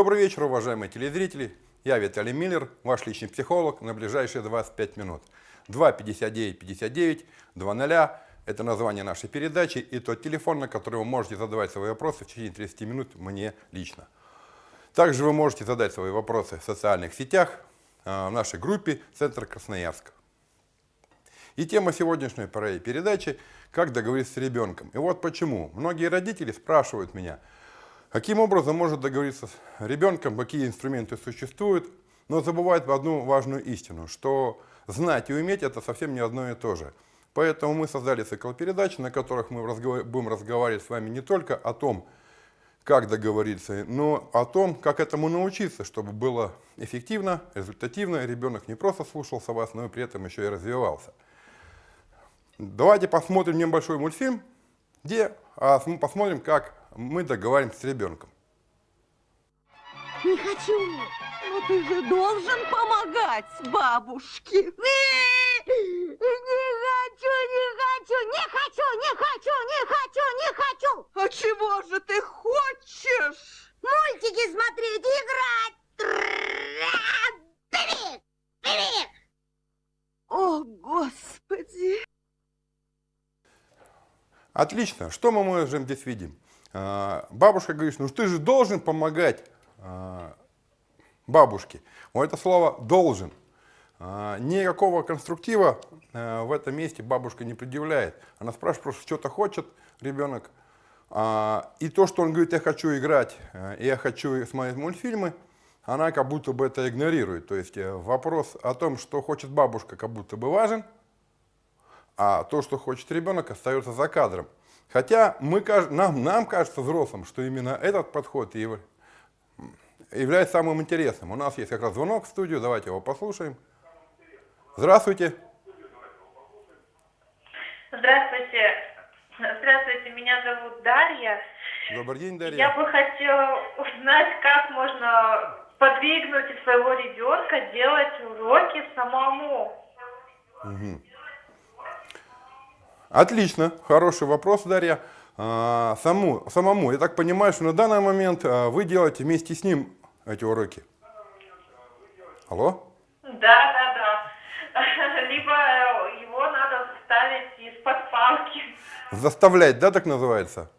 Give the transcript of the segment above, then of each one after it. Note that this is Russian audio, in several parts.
Добрый вечер, уважаемые телезрители. Я Виталий Миллер, ваш личный психолог на ближайшие 25 минут. 259-59, 2.0 – это название нашей передачи и тот телефон, на который вы можете задавать свои вопросы в течение 30 минут мне лично. Также вы можете задать свои вопросы в социальных сетях, а, в нашей группе «Центр Красноярск». И тема сегодняшней передачи – как договориться с ребенком. И вот почему. Многие родители спрашивают меня, каким образом может договориться с ребенком, какие инструменты существуют, но забывают одну важную истину, что знать и уметь – это совсем не одно и то же. Поэтому мы создали цикл передач, на которых мы будем разговаривать с вами не только о том, как договориться, но о том, как этому научиться, чтобы было эффективно, результативно, ребенок не просто слушался вас, но и при этом еще и развивался. Давайте посмотрим небольшой мультфильм, где а, посмотрим, как мы договариваемся с ребенком. Не хочу. Но ты же должен помогать бабушке. Не хочу, не хочу, не хочу, не хочу, не хочу, не хочу. А чего же ты хочешь? Мультики смотреть, играть. Привет, привет. О, Господи. Отлично. Что мы можем здесь видим? А, бабушка говорит, ну ты же должен помогать а, бабушке. Вот это слово «должен». А, никакого конструктива в этом месте бабушка не предъявляет. Она спрашивает просто, что-то хочет ребенок. И то, что он говорит, я хочу играть, я хочу смотреть мультфильмы, она как будто бы это игнорирует. То есть э, вопрос о том, что хочет бабушка, как будто бы важен – а то, что хочет ребенок, остается за кадром. Хотя мы, нам, нам кажется взрослым, что именно этот подход является самым интересным. У нас есть как раз звонок в студию, давайте его послушаем. Здравствуйте. Здравствуйте. Здравствуйте, меня зовут Дарья. Добрый день, Дарья. Я бы хотела узнать, как можно подвигнуть своего ребенка делать уроки самому. Угу. Отлично, хороший вопрос, Дарья. А, саму, самому, я так понимаю, что на данный момент а, вы делаете вместе с ним эти уроки. Алло? Да, да, да. Либо его надо заставить из-под палки. Заставлять, да, так называется?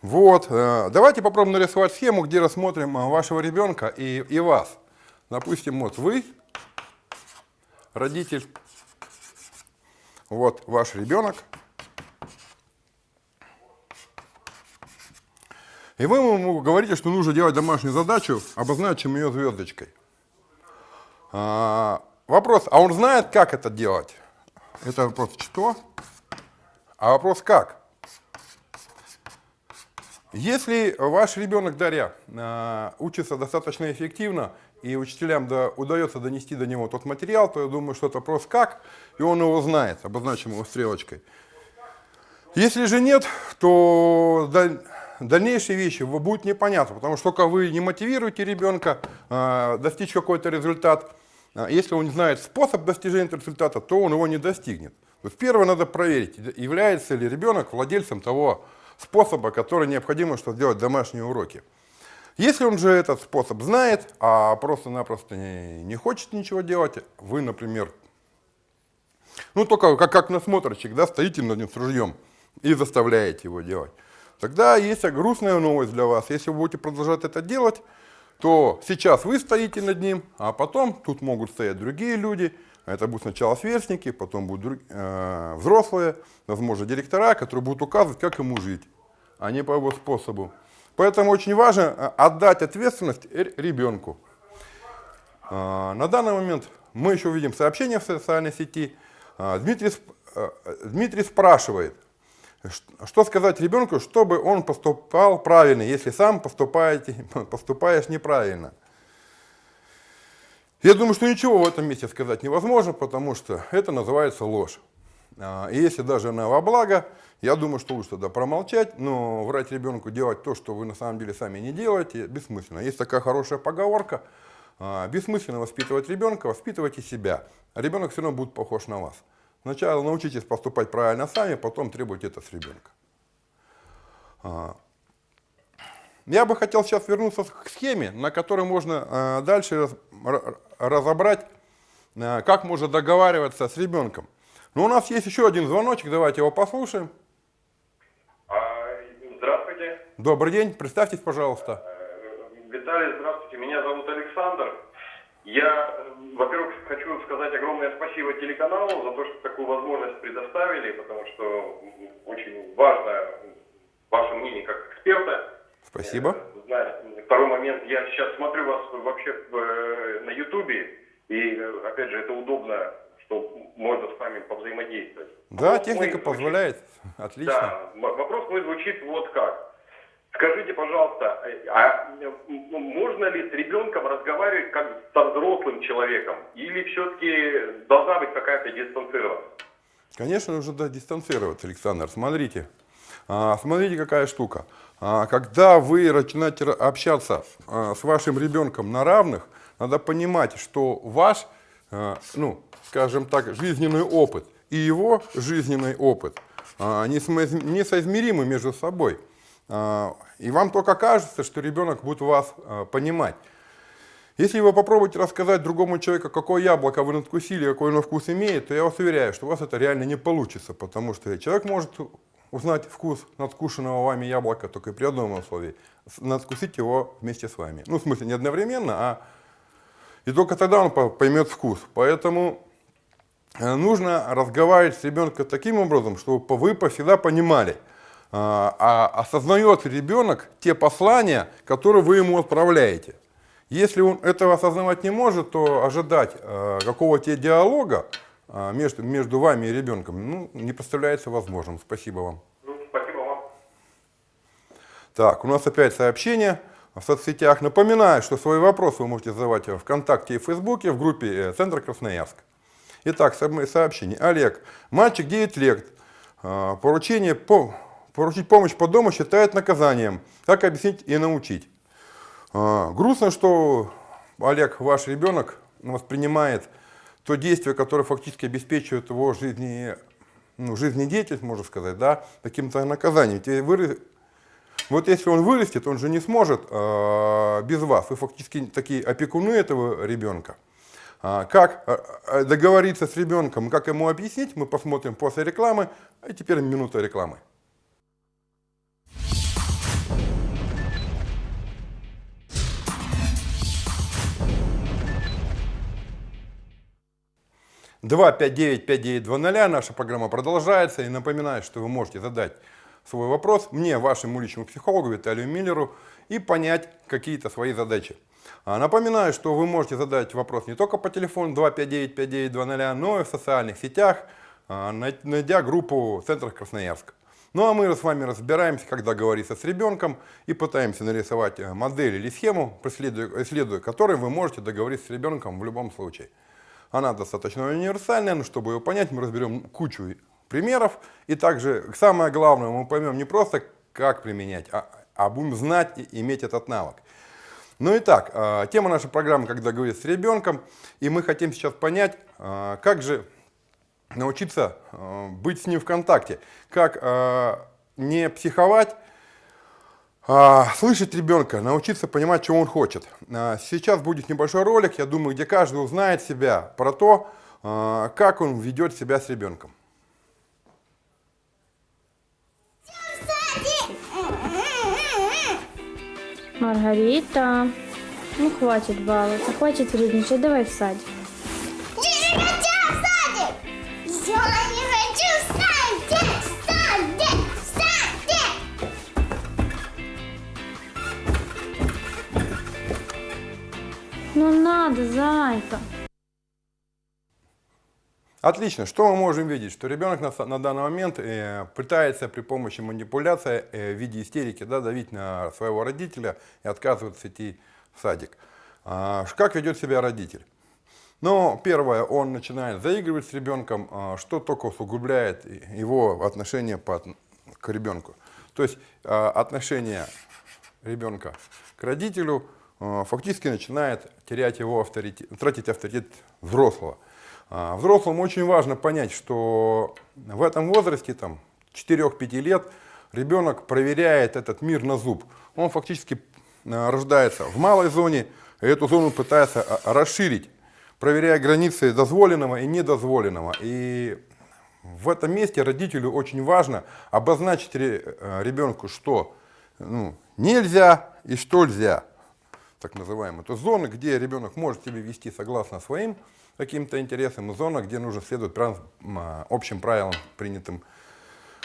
Вот, э, давайте попробуем нарисовать схему, где рассмотрим вашего ребенка и, и вас. Допустим, вот вы, родитель, вот ваш ребенок. И вы ему говорите, что нужно делать домашнюю задачу, обозначим ее звездочкой. А, вопрос, а он знает, как это делать? Это вопрос что? А вопрос как? Если ваш ребенок, Дарья, а, учится достаточно эффективно, и учителям да, удается донести до него тот материал, то я думаю, что это вопрос как, и он его знает, обозначим его стрелочкой. Если же нет, то дальнейшие вещи будут непонятны, потому что только вы не мотивируете ребенка э, достичь какой-то результат, а если он не знает способ достижения результата, то он его не достигнет. То есть первое надо проверить, является ли ребенок владельцем того способа, который необходимо, чтобы сделать домашние уроки. Если он же этот способ знает, а просто-напросто не, не хочет ничего делать, вы, например, ну только как, как насмотрщик, да, стоите над ним с ружьем и заставляете его делать, тогда есть грустная новость для вас. Если вы будете продолжать это делать, то сейчас вы стоите над ним, а потом тут могут стоять другие люди, это будут сначала сверстники, потом будут э, взрослые, возможно, директора, которые будут указывать, как ему жить, а не по его способу. Поэтому очень важно э, отдать ответственность ребенку. А, на данный момент мы еще видим сообщение в социальной сети. А, Дмитрий, э, Дмитрий спрашивает, что сказать ребенку, чтобы он поступал правильно, если сам поступаешь неправильно. Я думаю, что ничего в этом месте сказать невозможно, потому что это называется ложь. А, и если даже она во благо, я думаю, что лучше тогда промолчать, но врать ребенку делать то, что вы на самом деле сами не делаете, бессмысленно. Есть такая хорошая поговорка, а, бессмысленно воспитывать ребенка, воспитывайте себя. Ребенок все равно будет похож на вас. Сначала научитесь поступать правильно сами, потом требуйте это с ребенка. А, Я бы хотел сейчас вернуться к схеме, на которой можно дальше разобрать, как можно договариваться с ребенком. Но у нас есть еще один звоночек, давайте его послушаем. А, Здравствуйте. Добрый день, представьтесь, пожалуйста. Э, Виталий, здравствуйте. Меня зовут Александр. Я, во-первых, хочу сказать огромное спасибо телеканалу за то, что такую возможность предоставили, потому что очень важно ваше мнение как эксперта. Спасибо. Э, Знаете, второй момент, я сейчас смотрю вас вообще э, на Ютубе, и, опять же, это удобно, что можно с вами повзаимодействовать. Да, Вопрос техника звучит- позволяет. Отлично. да, вопрос мой звучит вот как. Скажите, пожалуйста, э, а можно ли с ребенком разговаривать как со взрослым человеком? Или все-таки должна быть какая-то дистанцированность? Конечно, нужно да, дистанцироваться, Александр. Смотрите, А, смотрите, какая штука. А, Когда вы начинаете общаться а, с вашим ребенком на равных, надо понимать, что ваш, ну, скажем так, жизненный опыт и его жизненный опыт а, несоизмеримы между собой. А, И вам только кажется, что ребенок будет вас а, понимать. Если вы попробуете рассказать другому человеку, какое яблоко вы надкусили, какой оно вкус имеет, то я вас уверяю, что у вас это реально не получится, потому что человек может узнать вкус надкушенного вами яблока только при одном условии – надкусить его вместе с вами. Ну, в смысле, не одновременно, а и только тогда он по- поймет вкус. Поэтому нужно разговаривать с ребенком таким образом, чтобы вы всегда понимали, а, а осознает ребенок те послания, которые вы ему отправляете. Если он этого осознавать не может, то ожидать э, какого-то диалога э, между, между вами и ребенком ну, не представляется возможным. Спасибо вам. Ну, спасибо вам. Так, у нас опять сообщение в соцсетях. Напоминаю, что свои вопросы вы можете задавать в ВКонтакте и в Фейсбуке в группе э, Центра Красноярск. Итак, сообщение. Олег, мальчик 9 лет. Э, Поручение по, поручить помощь по дому считает наказанием. Как объяснить и научить? А, Грустно, что Олег, ваш ребенок, воспринимает то действие, которое фактически обеспечивает его жизни, ну, жизнедеятельность, можно сказать, да, каким-то наказанием. Вот если он вырастет, он же не сможет э, без вас. Вы фактически такие опекуны этого ребенка. А, Как э, э, договориться с ребенком, как ему объяснить, мы посмотрим после рекламы. А теперь минута рекламы. Два пять девять пять девять два ноля. Наша программа продолжается. И напоминаю, что вы можете задать свой вопрос мне, вашему личному психологу Виталию Миллеру, и понять какие-то свои задачи. А, Напоминаю, что вы можете задать вопрос не только по телефону 259-5920, но и в социальных сетях, а, най- найдя группу «Центр Красноярск». Ну а мы с вами разбираемся, как договориться с ребенком и пытаемся нарисовать э, модель или схему, исследуя которой вы можете договориться с ребенком в любом случае. Она достаточно универсальная, но чтобы ее понять, мы разберем кучу примеров. И также самое главное, мы поймем не просто, как применять, а, а будем знать и иметь этот навык. Ну и так, э, тема нашей программы «Когда говорить с ребенком», и мы хотим сейчас понять, э, как же научиться э, быть с ним в контакте, как не психовать, а, слышать ребенка, научиться понимать, чего он хочет. А, Сейчас будет небольшой ролик, я думаю, где каждый узнает себя про то, а, как он ведет себя с ребенком. Маргарита, ну хватит баловаться, хватит вредничать, давай в садик. Не хочу в садик! Я не хочу в садик! Садик! Садик! Ну надо, зайка. Отлично. Что мы можем видеть? Что ребенок на, на данный момент э, пытается при помощи манипуляции э, в виде истерики да, давить на своего родителя и отказывается идти в садик. А, как ведет себя родитель? Ну, первое, он начинает заигрывать с ребенком, а, что только усугубляет его отношение по, к ребенку. То есть а, отношение ребенка к родителю а, фактически начинает терять его авторитет, тратить авторитет взрослого. А, Взрослому очень важно понять, что в этом возрасте, там, 4-5 лет, ребенок проверяет этот мир на зуб. Он фактически э, рождается в малой зоне, и эту зону пытается э, расширить, проверяя границы дозволенного и недозволенного. И в этом месте родителю очень важно обозначить ре- ребенку, что ну, нельзя и что нельзя, так называемые. Это зоны, где ребенок может себя вести согласно своим каким-то интересам, зона, где нужно следовать прям, а, общим правилам, принятым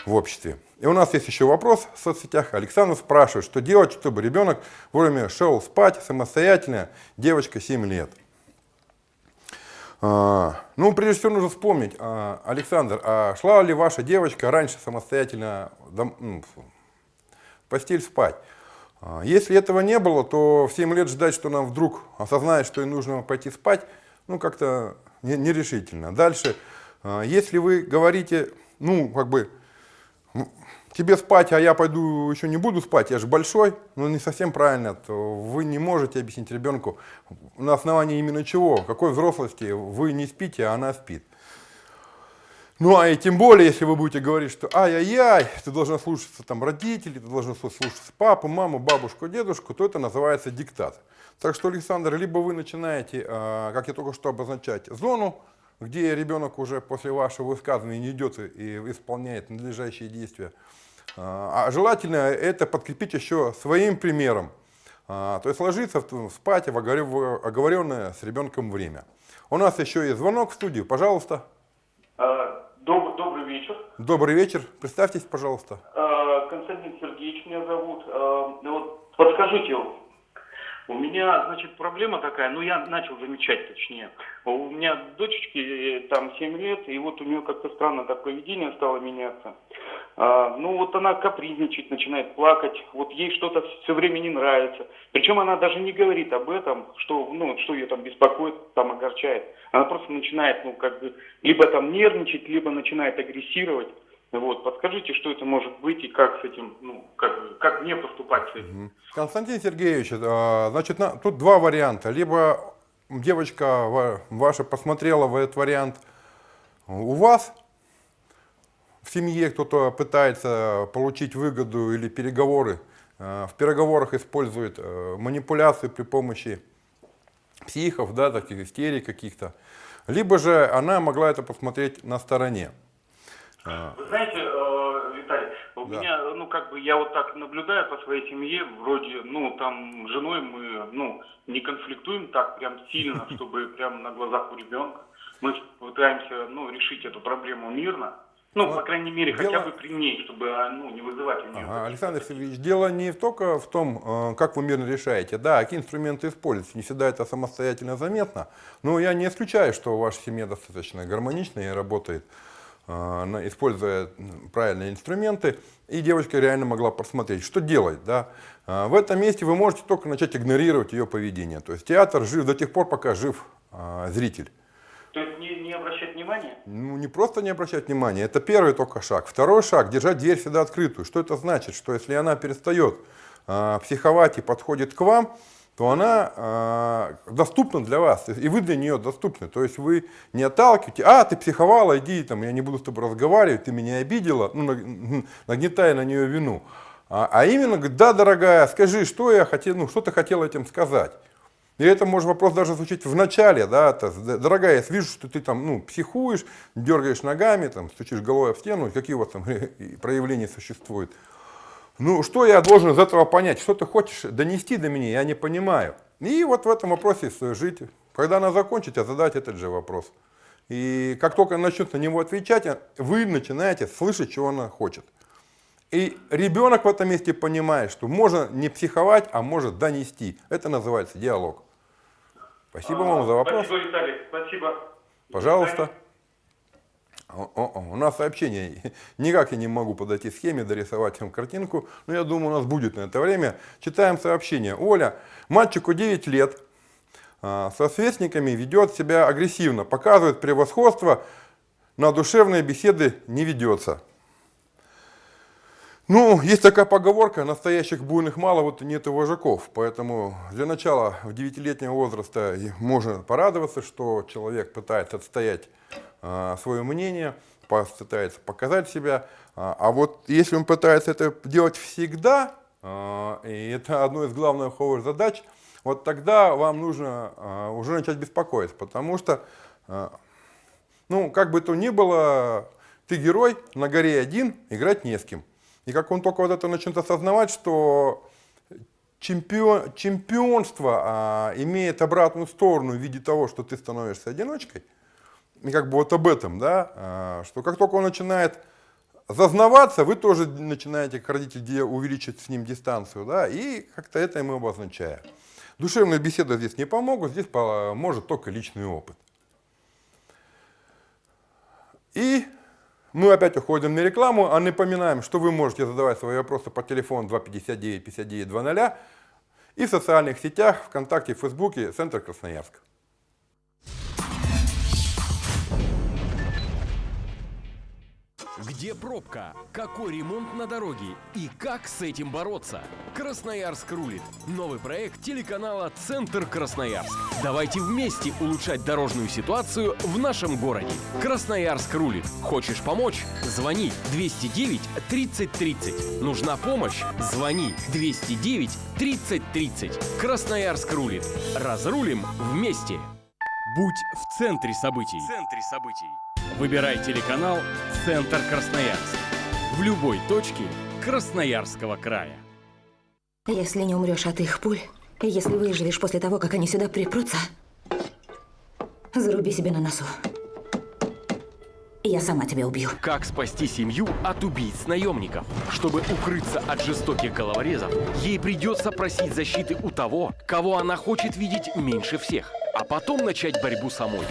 в обществе. И у нас есть еще вопрос в соцсетях. Александр спрашивает, что делать, чтобы ребенок вовремя шел спать самостоятельно, девочка 7 лет. А, ну, прежде всего нужно вспомнить, а, Александр, а шла ли ваша девочка раньше самостоятельно в постель спать? Если этого не было, то в 7 лет ждать, что она вдруг осознает, что ей нужно пойти спать, ну, как-то не- нерешительно. Дальше, а, если вы говорите, ну, как бы, тебе спать, а я пойду еще не буду спать, я же большой, ну, не совсем правильно, то вы не можете объяснить ребенку, на основании именно чего, какой взрослости вы не спите, а она спит. Ну, а и тем более, если вы будете говорить, что ай-яй-яй, ты должна слушаться там родителей, ты должна слушаться папу, маму, бабушку, дедушку, то это называется диктат. Так что, Александр, либо вы начинаете, а, как я только что обозначать, зону, где ребенок уже после вашего высказывания не идет и исполняет надлежащие действия. А а желательно это подкрепить еще своим примером. А, То есть ложиться спать в оговоренное с ребенком время. У нас еще есть звонок в студию, пожалуйста. Доб- Добрый вечер. Добрый вечер. Представьтесь, пожалуйста. Константин Сергеевич меня зовут. Вот Подскажите, у меня, значит, проблема такая, ну я начал замечать точнее. У меня дочечке э, там 7 лет, и вот у нее как-то странно так поведение стало меняться. А, ну вот она капризничать, начинает плакать, вот ей что-то все время не нравится. Причем она даже не говорит об этом, что, ну, что ее там беспокоит, там огорчает. Она просто начинает, ну, как бы, либо там нервничать, либо начинает агрессировать. Вот, подскажите, что это может быть и как с этим, ну, как, как мне поступать с этим? Константин Сергеевич, а, значит, на- тут два варианта. Либо девочка ва- ваша посмотрела в этот вариант у вас, в семье кто-то пытается получить выгоду или переговоры, а, в переговорах использует манипуляции при помощи психов, да, таких истерий каких-то. Либо же она могла это посмотреть на стороне. Вы знаете, э, Виталий, у Да. меня, ну, как бы, я вот так наблюдаю по своей семье, вроде, ну, там, с женой мы, ну, не конфликтуем так прям сильно, чтобы прям на глазах у ребенка. Мы пытаемся, ну, решить эту проблему мирно. Ну, Вот по крайней мере, дело- хотя бы при ней, чтобы, а, ну, не вызывать у нее. Ага, Александр Сергеевич, дело не только в том, э, как вы мирно решаете, да, какие инструменты используете, не всегда это самостоятельно заметно, но я не исключаю, что ваша семья достаточно гармоничная и работает, используя м, правильные инструменты, и девочка реально могла посмотреть, что делать, да. Э, В этом месте вы можете только начать игнорировать ее поведение, то есть театр жив до тех пор, пока жив э, зритель. То есть не, не обращать внимания? Ну, не просто не обращать внимания, это первый только шаг. Второй шаг – держать дверь всегда открытую. Что это значит? Что если она перестает а, психовать и подходит к вам, то она а, доступна для вас, и вы для нее доступны. То есть вы не отталкиваете, а, ты психовала, иди, там, я не буду с тобой разговаривать, ты меня обидела, ну, наг- нагнетая на нее вину. А, а именно, да, дорогая, скажи, что я хотел, ну, что ты хотела этим сказать. И это может вопрос даже звучить в начале, да, это, дорогая, я вижу, что ты там, ну, психуешь, дергаешь ногами, там, стучишь головой об стену, какие у вас там проявления существуют. Ну, что я должен из этого понять, что ты хочешь донести до меня, я не понимаю. И вот в этом вопросе жить. Когда она закончит, а задать этот же вопрос. И как только она начнет на него отвечать, вы начинаете слышать, чего она хочет. И ребенок в этом месте понимает, что можно не психовать, а может донести. Это называется диалог. Спасибо вам за вопрос. Спасибо, Виталий, спасибо. Пожалуйста. О, о, о, у нас сообщение. Никак я не могу подойти к схеме, дорисовать вам картинку. Но я думаю, у нас будет на это время. Читаем сообщение. Оля, мальчику 9 лет, а, со сверстниками ведет себя агрессивно, показывает превосходство, на душевные беседы не ведется. Ну, есть такая поговорка, настоящих буйных мало, вот нет и вожаков. Поэтому для начала в 9-летнего возраста можно порадоваться, что человек пытается отстоять свое мнение, пытается показать себя. А а вот если он пытается это делать всегда, а, и это одно из главных его задач, вот тогда вам нужно а, уже начать беспокоиться, потому что, а, ну, как бы то ни было, ты герой, на горе один, играть не с кем. И как он только вот это начнет осознавать, что чемпион, чемпионство а, имеет обратную сторону в виде того, что ты становишься одиночкой, и как бы вот об этом, да, а, что как только он начинает зазнаваться, вы тоже начинаете, как родитель, увеличить с ним дистанцию, да, и как-то это ему обозначая. Душевные беседы здесь не помогут, здесь поможет только личный опыт. И мы опять уходим на рекламу, а напоминаем, что вы можете задавать свои вопросы по телефону 259 59 00 и в социальных сетях ВКонтакте, Фейсбуке Центр Красноярск. Где пробка? Какой ремонт на дороге? И как с этим бороться? Красноярск рулит. Новый проект телеканала Центр Красноярск. Давайте вместе улучшать дорожную ситуацию в нашем городе. Красноярск рулит. Хочешь помочь? Звони 209 30 30. Нужна помощь? Звони 209 30 30. Красноярск рулит. Разрулим вместе. Будь в центре событий. В центре событий. Выбирай телеканал «Центр Красноярск» в любой точке Красноярского края. Если не умрешь от их пуль, и если выживешь после того, как они сюда припрутся, заруби себе на носу. Я сама тебя убью. Как спасти семью от убийц-наемников? Чтобы укрыться от жестоких головорезов, ей придется просить защиты у того, кого она хочет видеть меньше всех, а потом начать борьбу самой.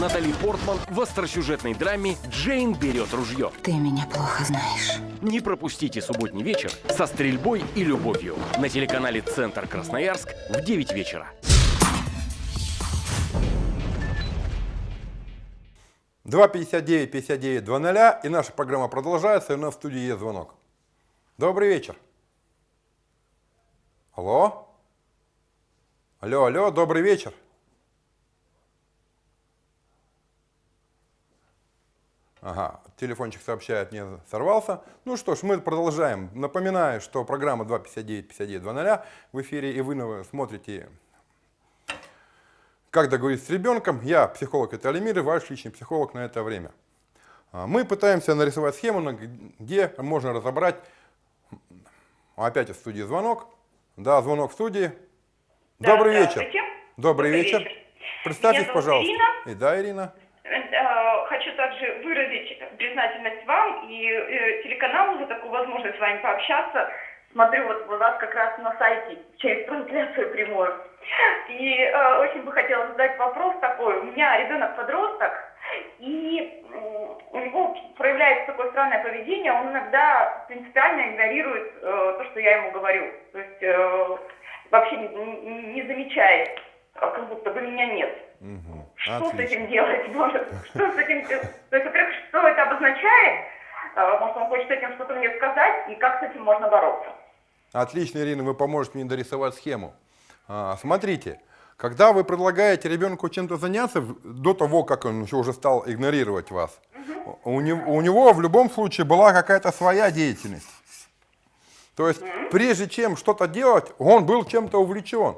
Натали Портман в остросюжетной драме «Джейн берет ружье». Ты меня плохо знаешь. Не пропустите субботний вечер со стрельбой и любовью на телеканале «Центр Красноярск» в 9 вечера. Два 59 59 00 и наша программа продолжается, и у нас в студии есть звонок. Добрый вечер. Алло? Алло, алло, добрый вечер. Ага, телефончик сообщает, мне сорвался. Ну что ж, мы продолжаем. Напоминаю, что программа 259 59 00 в эфире, и вы смотрите как договориться с ребенком. Я психолог Виталий Мир, и ваш личный психолог на это время. А, Мы пытаемся нарисовать схему, где можно разобрать... Опять в студии звонок. Да, звонок в студии. Да, Добрый вечер. Добрый, Добрый вечер. вечер. Представьтесь, пожалуйста. Ирина. И да, Ирина. Также выразить признательность вам и э, телеканалу за такую возможность с вами пообщаться. Смотрю вот у вас как раз на сайте через трансляцию прямую. И э, очень бы хотела задать вопрос такой. У меня ребенок подросток, и у него проявляется такое странное поведение. Он иногда принципиально игнорирует э, то, что я ему говорю. То есть э, вообще не, не- не замечает, как как будто бы меня нет. Мгм. Что с Отлично. этим делать? Может, что с этим делать? То есть, во-первых, что это обозначает? А, Может, он хочет этим что-то мне сказать, и как с этим можно бороться? Отлично, Ирина, вы поможете мне дорисовать схему. А, смотрите, когда вы предлагаете ребенку чем-то заняться, до того, как он еще уже стал игнорировать вас, у, него, у него в любом случае была какая-то своя деятельность. То есть, прежде чем что-то делать, он был чем-то увлечен.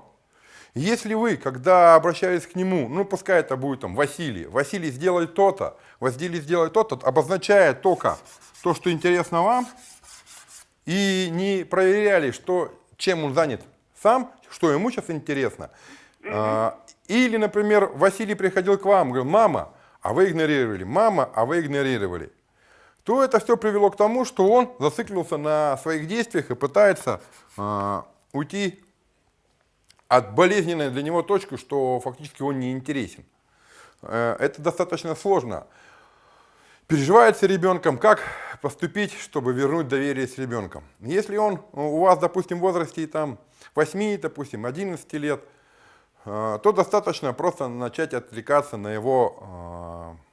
Если вы, когда обращались к нему, ну пускай это будет там Василий, Василий сделай то-то, Василий сделай то-то, обозначает только то, что интересно вам, и не проверяли, что, чем он занят сам, что ему сейчас интересно. А, Или, например, Василий приходил к вам, говорил, мама, а вы игнорировали, мама, а вы игнорировали. То это все привело к тому, что он зациклился на своих действиях и пытается а, уйти от болезненной для него точки, что фактически он не интересен. Э, Это достаточно сложно. Переживается ребенком, как поступить, чтобы вернуть доверие с ребенком. Если он у вас, допустим, в возрасте там, 8, допустим, 11 лет, э, то достаточно просто начать отвлекаться на его э,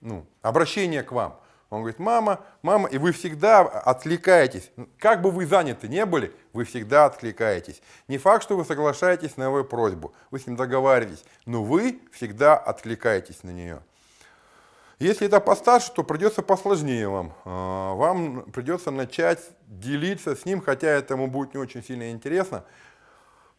ну, обращение к вам. Он говорит, мама, мама, и вы всегда откликаетесь. Как бы вы заняты не были, вы всегда откликаетесь. Не факт, что вы соглашаетесь на его просьбу, вы с ним договариваетесь, но вы всегда откликаетесь на нее. Если это постарше, то придется посложнее вам. А, Вам придется начать делиться с ним, хотя это ему будет не очень сильно интересно.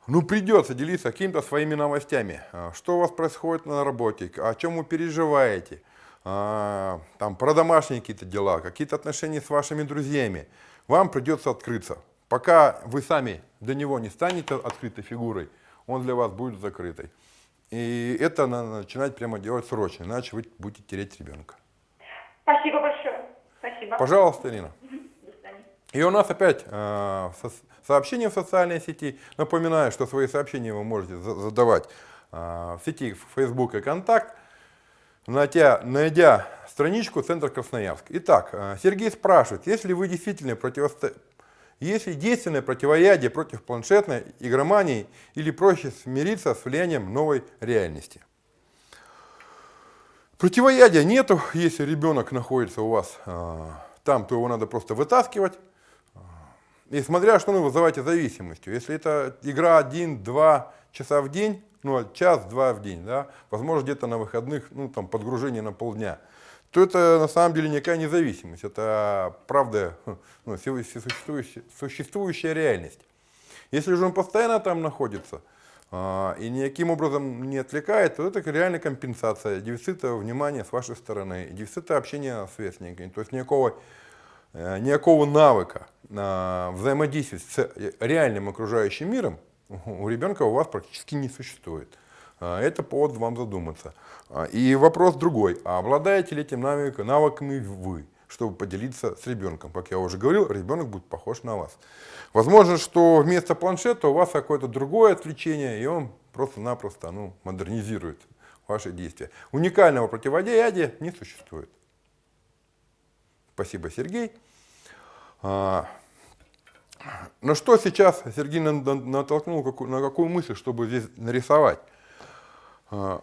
Ну, придется делиться какими-то своими новостями. А, Что у вас происходит на работе, о чем вы переживаете, там, про домашние какие-то дела, какие-то отношения с вашими друзьями. Вам придется открыться. Пока вы сами до него не станете открытой фигурой, он для вас будет закрытой. И это надо начинать прямо делать срочно, иначе вы будете терять ребенка. Спасибо большое. Спасибо. Пожалуйста, Ирина. И у нас опять э, со- сообщения в социальной сети. Напоминаю, что свои сообщения вы можете за- задавать э, в сети Facebook и Контакт, найдя, найдя страничку Центр Красноярск. Итак, э, Сергей спрашивает, если вы действительно противосто... Если действенное противоядие против планшетной игромании или проще смириться с влиянием новой реальности? Противоядия нету, если ребенок находится у вас э, там, то его надо просто вытаскивать. И смотря что вы вызываете зависимостью. Если это игра 1-2 часа в день, ну, час-два в день, да, возможно, где-то на выходных, ну, там, подгружение на полдня, то это на самом деле никакая независимость. Это правда, ну, существующая, существующая реальность. Если же он постоянно там находится а, и никаким образом не отвлекает, то это реальная компенсация дефицита внимания с вашей стороны, дефицита общения с сверстниками. То есть никакого, э, никакого навыка а, взаимодействия с реальным окружающим миром у ребенка у вас практически не существует. А, Это повод вам задуматься. А, И вопрос другой. А обладаете ли этим навык- навыками вы, чтобы поделиться с ребенком? Как я уже говорил, ребенок будет похож на вас. Возможно, что вместо планшета у вас какое-то другое отвлечение, и он просто-напросто ну, модернизирует ваши действия. Уникального противодеяния не существует. Спасибо, Сергей. На что сейчас Сергей на- на- натолкнул какую- на какую мысль, чтобы здесь нарисовать? А,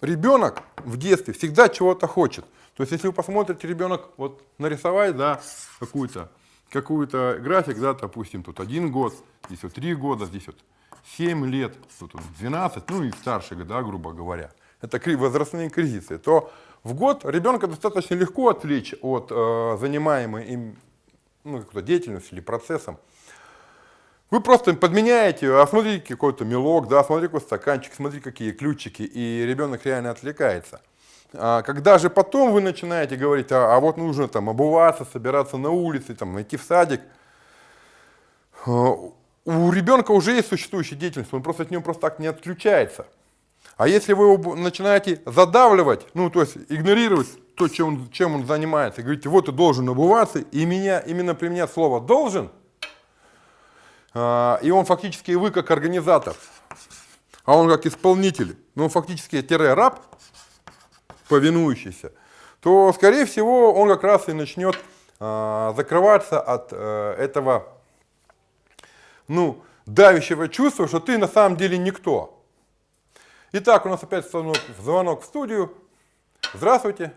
Ребенок в детстве всегда чего-то хочет. То есть, если вы посмотрите, ребенок вот нарисовать, да, какую-то какую-то график, да, допустим, тут один год, здесь вот три года, здесь вот 7 лет, тут вот 12, ну и старше года, грубо говоря. Это возрастные кризисы. То в год ребенка достаточно легко отвлечь от э, занимаемой им ну, какой-то деятельностью или процессом. Вы просто подменяете, а смотрите какой-то мелок, да, смотрите какой стаканчик, смотрите какие ключики, и ребенок реально отвлекается. А когда же потом вы начинаете говорить, а, а вот нужно там обуваться, собираться на улице, там, идти в садик, э, у ребенка уже есть существующая деятельность, он просто от нее просто так не отключается. А если вы его начинаете задавливать, ну то есть игнорировать то, чем он, чем он занимается, говорите, вот ты должен обуваться, и меня, именно применять слово «должен», а, и он фактически вы как организатор, а он как исполнитель, ну он фактически тире раб, повинующийся, то, скорее всего, он как раз и начнет а, закрываться от э, этого, ну, давящего чувства, что ты на самом деле никто. Итак, у нас опять звонок в студию. Здравствуйте.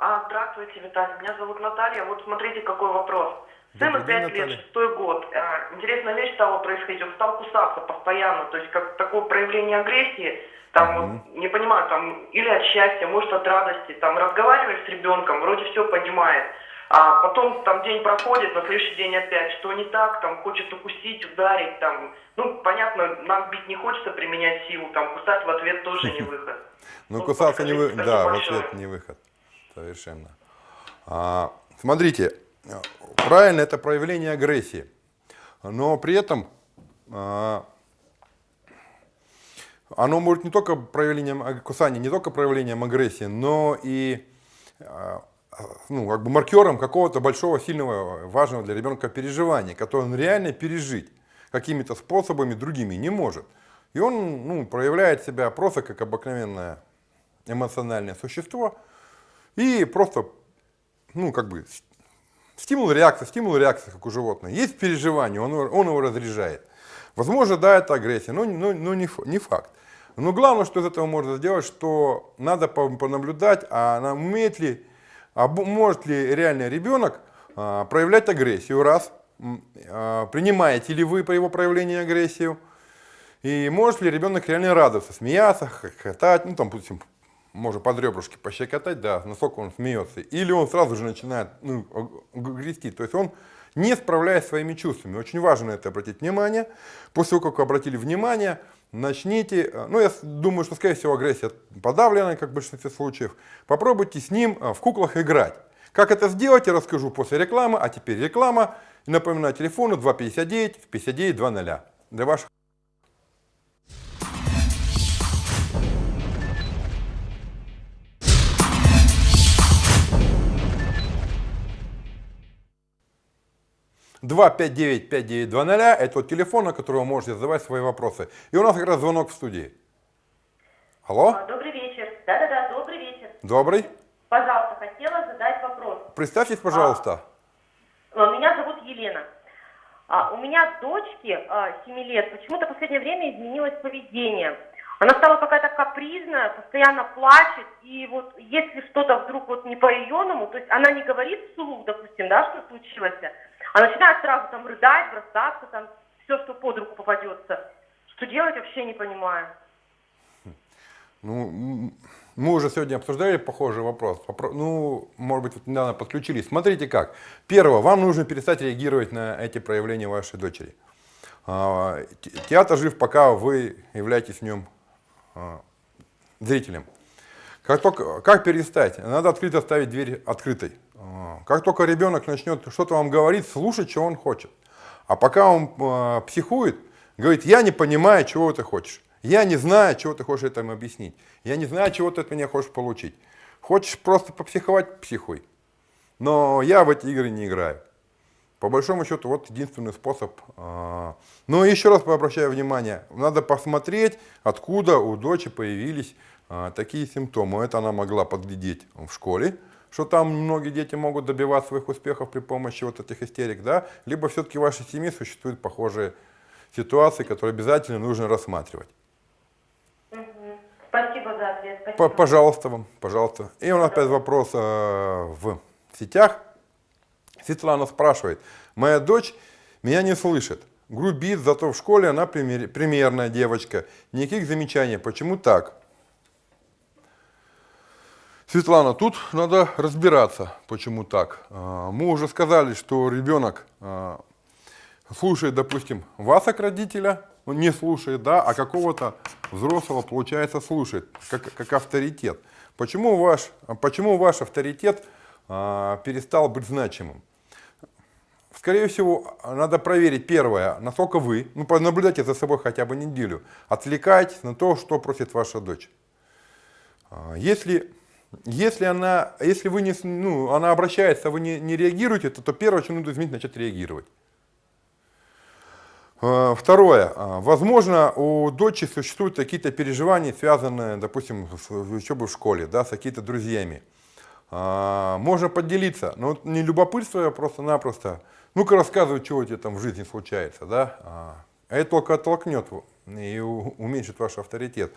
А, здравствуйте, Виталий. Меня зовут Наталья. Вот смотрите, какой вопрос. Сыну Добрый день, 5 лет, шестой год. А, Интересная вещь стала происходить. Он стал кусаться постоянно. То есть как такое проявление агрессии. Там, вот, не понимаю, там, или от счастья, может от радости. Там разговариваешь с ребенком, вроде все понимает. А потом там день проходит, на следующий день опять, что не так, там хочет укусить, ударить, там, ну, понятно, нам бить не хочется применять силу, там, кусать в ответ тоже не выход. Ну, кусаться не вы... подскажите, Да, в ответ не выход. Совершенно. А, смотрите, а, правильно, это проявление агрессии. Но при этом а, оно может не только проявлением аг- кусания, не только проявлением агрессии, но и а, а, ну, как бы маркером какого-то большого, сильного, важного для ребенка переживания, которое он реально пережить какими-то способами другими не может. И он ну, проявляет себя просто как обыкновенное эмоциональное существо и просто, ну, как бы, Стимул-реакция, стимул-реакция, как у животных. Есть переживание, он, он его разряжает. Возможно, да, это агрессия, но, но, но не, не факт. Но главное, что из этого можно сделать, что надо по- понаблюдать, а она умеет ли, а может ли реально ребенок а, проявлять агрессию, раз, а, принимаете ли вы по его проявлению агрессию, и может ли ребенок реально радоваться, смеяться, хохотать, ну там, допустим, можно под ребрышки пощекотать, да, насколько он смеется. Или он сразу же начинает ну, грести. То есть он не справляясь своими чувствами. Очень важно это обратить внимание. После того, как вы обратили внимание, начните, э, ну я думаю, что скорее всего агрессия подавлена, как в большинстве случаев. Попробуйте с ним э, в куклах играть. Как это сделать, я расскажу после рекламы. А теперь реклама. И напоминаю, телефону 259 59 20 для ваших Два пять девять пять девять два ноля. это вот телефон, на который вы можете задавать свои вопросы. И у нас как раз звонок в студии. Алло, Добрый вечер. Да-да-да, добрый вечер. добрый. Пожалуйста, хотела задать вопрос. Представьтесь, пожалуйста. А, Меня зовут Елена. А, У меня дочке 7 лет почему-то в последнее время изменилось поведение. Она стала какая-то капризная, постоянно плачет, и вот если что-то вдруг вот не по-районному, то есть она не говорит вслух, допустим, да, что случилось, а начинает сразу там рыдать, бросаться, там, все, что под руку попадется. Что делать, вообще не понимаю. Ну, мы уже сегодня обсуждали похожий вопрос. Ну, может быть, вот недавно подключились. Смотрите как. Первое, вам нужно перестать реагировать на эти проявления вашей дочери. А, те- Театр жив, пока вы являетесь в нем а, зрителем. Как, только, как перестать? Надо открыто оставить дверь открытой. Как только ребенок начнет что-то вам говорить, слушать, что он хочет. А пока он а, психует, говорит, я не понимаю, чего ты хочешь. Я не знаю, чего ты хочешь этому объяснить. Я не знаю, чего ты от меня хочешь получить. Хочешь просто попсиховать, психуй. Но я в эти игры не играю. По большому счету, вот единственный способ. а, Но еще раз обращаю внимание, надо посмотреть, откуда у дочери появились а, такие симптомы. Это она могла подглядеть в школе, что там многие дети могут добиваться своих успехов при помощи вот этих истерик, да? либо все-таки в вашей семье существуют похожие ситуации, которые обязательно нужно рассматривать. Спасибо за ответ. Спасибо. Пожалуйста вам, пожалуйста. И у нас опять вопрос э, в сетях. Светлана спрашивает, моя дочь меня не слышит, грубит, зато в школе она пример- примерная девочка. Никаких замечаний, почему так? Светлана, тут надо разбираться, почему так. А, Мы уже сказали, что ребенок а, слушает, допустим, вас как родителя, он не слушает, да, а какого-то взрослого, получается, слушает, как, как авторитет. Почему ваш, почему ваш авторитет а, перестал быть значимым? Скорее всего, надо проверить первое, насколько вы, ну, понаблюдайте за собой хотя бы неделю, отвлекаетесь на то, что просит ваша дочь. Если, если, она, если вы не, ну, она обращается, а вы не, не реагируете, то, то первое, что нужно изменить, начать реагировать. Э, Второе. А, Возможно, у дочери существуют какие-то переживания, связанные, допустим, с учебой в школе, да, с какими-то друзьями. А, Можно поделиться, но не любопытство, а просто-напросто. Ну-ка рассказывай, что у тебя там в жизни случается, да. А Это только оттолкнет и уменьшит ваш авторитет.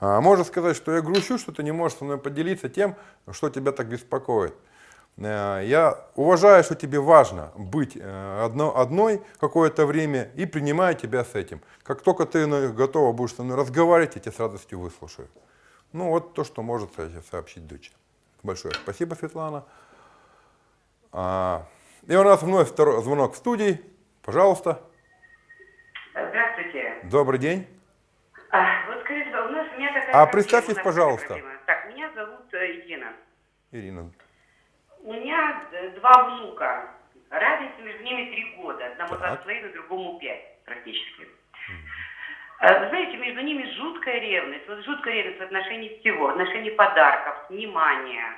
А Можно сказать, что я грущу, что ты не можешь со мной поделиться тем, что тебя так беспокоит. Э, Я уважаю, что тебе важно быть э, одно- одной какое-то время и принимаю тебя с этим. Как только ты ну, готова будешь со мной разговаривать, я тебя с радостью выслушаю. Ну вот то, что может со- сообщить дочь. Большое спасибо, Светлана. А, И у нас вновь второй звонок в студии. Пожалуйста. Здравствуйте. Добрый день. А, вот А представьтесь, пожалуйста. проблема. Так, меня зовут э, Ирина. Ирина. У меня э, два внука. Разница между ними три года. Одному два Так. с половиной, другому пять практически. Э, Вы знаете, между ними жуткая ревность. Вот жуткая ревность в отношении всего. В отношении подарков, внимания.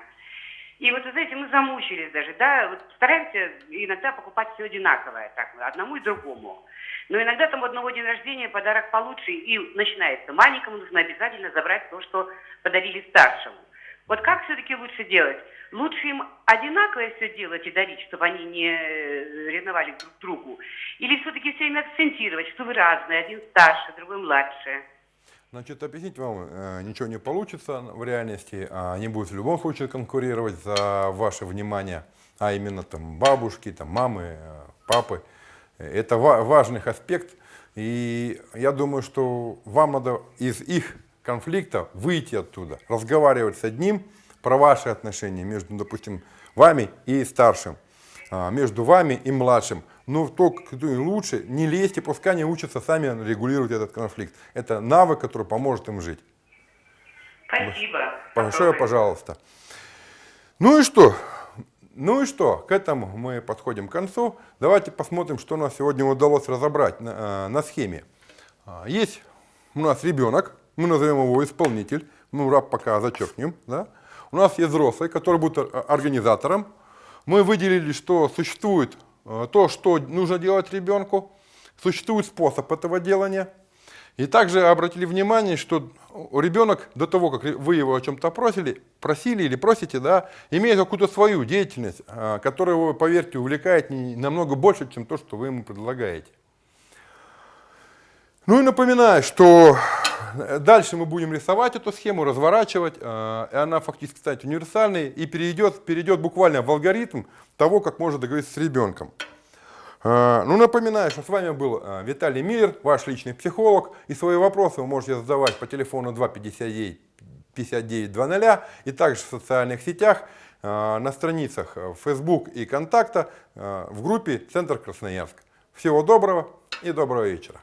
И вот, вы знаете, мы замучились даже, да, вот стараемся иногда покупать все одинаковое, так, одному и другому. Но иногда там у одного день рождения подарок получше, и начинается. Маленькому нужно обязательно забрать то, что подарили старшему. Вот как все-таки лучше делать? Лучше им одинаковое все делать и дарить, чтобы они не э, ревновали друг другу? Или все-таки все время акцентировать, что вы разные, один старше, другой младше? Значит, объяснить вам э, ничего не получится в реальности. а Они будут в любом случае конкурировать за ваше внимание, а именно там бабушки, там мамы, э, папы. Это ва- важный аспект. И я думаю, что вам надо из их конфликта выйти оттуда, разговаривать с одним про ваши отношения между, допустим, вами и старшим, а, между вами и младшим. Но то, кто им лучше, не лезьте, пускай они учатся сами регулировать этот конфликт. Это навык, который поможет им жить. Спасибо. Большое пожалуйста. Ну и что? Ну и что? К этому мы подходим к концу. Давайте посмотрим, что нам сегодня удалось разобрать на, э, на схеме. А, Есть у нас ребенок, мы назовем его исполнитель, мы раб пока зачеркнем. Да? У нас есть взрослый, который будет ор- организатором. Мы выделили, что существует э, то, что нужно делать ребенку, существует способ этого делания. И также обратили внимание, что ребенок до того, как вы его о чем-то просили, просили или просите, да, имеет какую-то свою деятельность, а, которая его, поверьте, увлекает намного больше, чем то, что вы ему предлагаете. Ну и напоминаю, что дальше мы будем рисовать эту схему, разворачивать, э, и она фактически станет универсальной и перейдет, перейдет буквально в алгоритм того, как можно договориться с ребенком. Э, Ну, напоминаю, что с вами был э, Виталий Миллер, ваш личный психолог, и свои вопросы вы можете задавать по телефону 259 5900 и также в социальных сетях, э, на страницах Facebook и Контакта в группе «Центр Красноярск». Всего доброго и доброго вечера.